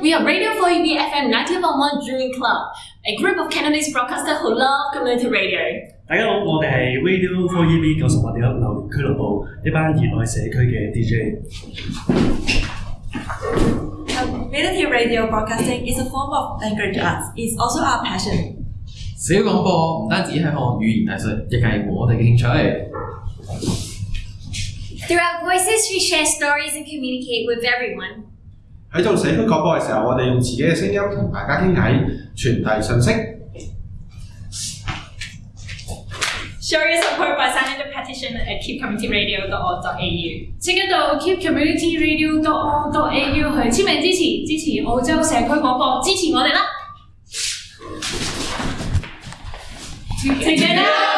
we are Radio 4EB FM 91.1 Durian Club, a group of Canadian broadcasters who love community radio. 大家好，我哋係 Radio 4EB 九十八點一榴蓮俱樂部一班熱愛社區嘅 DJ。Community radio broadcasting is a form of language arts. It's also our passion. 小廣播唔單止係項語言藝術，亦係我哋嘅興趣。Through our voices, we share stories and communicate with everyone. 喺做社區廣播嘅時候，我哋用自己嘅聲音同大家傾偈，傳遞信息。Show your support by signing the petition at keepcommunityradio.org.au。請一到 keepcommunityradio.org.au 去簽名支持，支持澳洲社區廣播，支持我哋啦！Together。